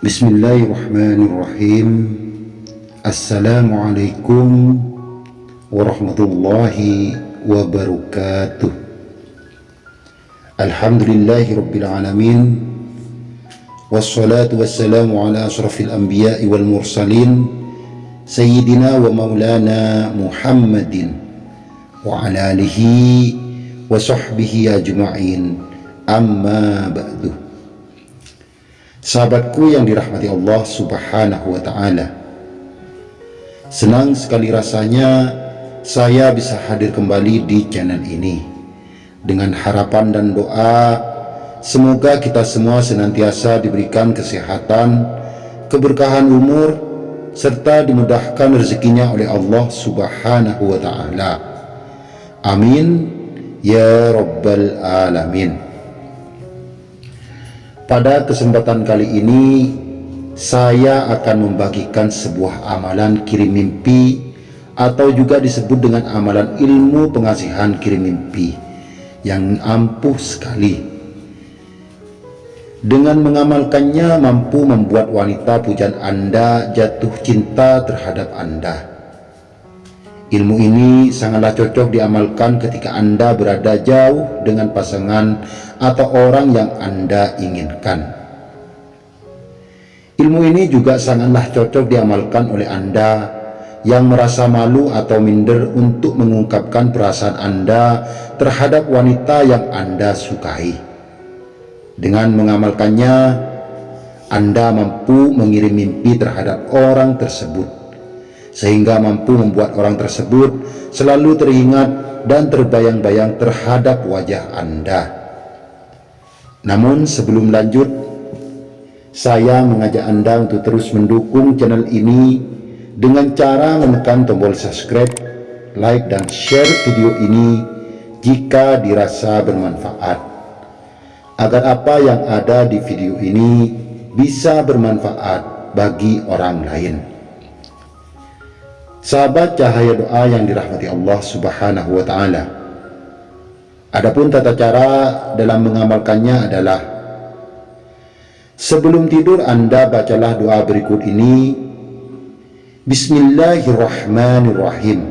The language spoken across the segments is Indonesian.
بسم الله الرحمن الرحيم. السلام عليكم ورحمة الله وبركاته. الحمد لله رب العالمين والصلاة والسلام على أشرف الأنبياء والمرسلين سيدنا ومولانا محمد وعلى آله وصحبه أجمعين. أما بعده Sahabatku yang dirahmati Allah subhanahu wa ta'ala Senang sekali rasanya saya bisa hadir kembali di channel ini Dengan harapan dan doa Semoga kita semua senantiasa diberikan kesehatan, keberkahan umur, serta dimudahkan rezekinya oleh Allah subhanahu wa ta'ala. Amin. Ya Rabbal Alamin. Pada kesempatan kali ini, saya akan membagikan sebuah amalan kirim mimpi atau juga disebut dengan amalan ilmu pengasihan kirim mimpi yang ampuh sekali dengan mengamalkannya mampu membuat wanita pujaan Anda jatuh cinta terhadap Anda. Ilmu ini sangatlah cocok diamalkan ketika Anda berada jauh dengan pasangan atau orang yang Anda inginkan. Ilmu ini juga sangatlah cocok diamalkan oleh Anda yang merasa malu atau minder untuk mengungkapkan perasaan Anda terhadap wanita yang Anda sukai. Dengan mengamalkannya, Anda mampu mengirim mimpi terhadap orang tersebut, sehingga mampu membuat orang tersebut selalu teringat dan terbayang-bayang terhadap wajah Anda. Namun sebelum lanjut, saya mengajak Anda untuk terus mendukung channel ini dengan cara menekan tombol subscribe, like, dan share video ini jika dirasa bermanfaat agar apa yang ada di video ini bisa bermanfaat bagi orang lain. Sahabat cahaya doa yang dirahmati Allah Subhanahu wa taala. Adapun tata cara dalam mengamalkannya adalah Sebelum tidur Anda bacalah doa berikut ini. Bismillahirrahmanirrahim.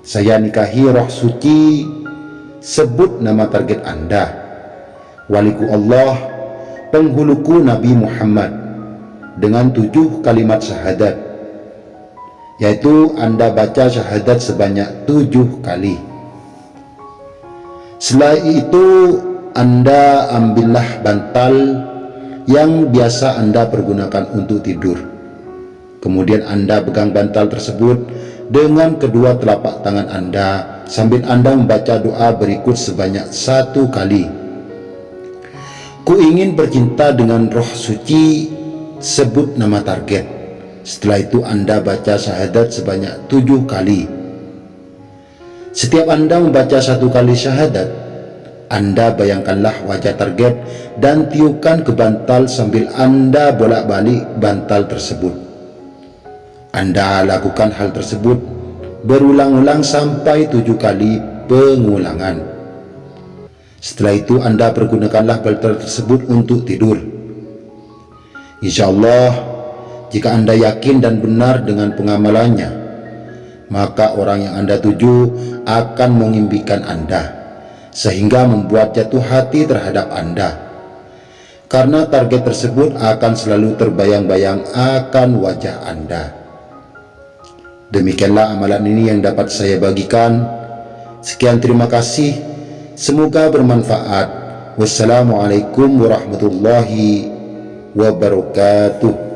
Saya nikahi roh suci Sebut nama target Anda. Waliku Allah, penghuluku Nabi Muhammad dengan tujuh kalimat syahadat yaitu anda baca syahadat sebanyak tujuh kali setelah itu anda ambillah bantal yang biasa anda pergunakan untuk tidur kemudian anda pegang bantal tersebut dengan kedua telapak tangan anda sambil anda membaca doa berikut sebanyak satu kali Ku ingin bercinta dengan roh suci, sebut nama target. Setelah itu Anda baca syahadat sebanyak tujuh kali. Setiap Anda membaca satu kali syahadat, Anda bayangkanlah wajah target dan tiupkan ke bantal sambil Anda bolak-balik bantal tersebut. Anda lakukan hal tersebut berulang-ulang sampai tujuh kali pengulangan. Setelah itu anda pergunakanlah filter tersebut untuk tidur. Insya Allah, jika anda yakin dan benar dengan pengamalannya, maka orang yang anda tuju akan mengimpikan anda, sehingga membuat jatuh hati terhadap anda. Karena target tersebut akan selalu terbayang-bayang akan wajah anda. Demikianlah amalan ini yang dapat saya bagikan. Sekian terima kasih. Semoga bermanfaat. Wassalamualaikum warahmatullahi wabarakatuh.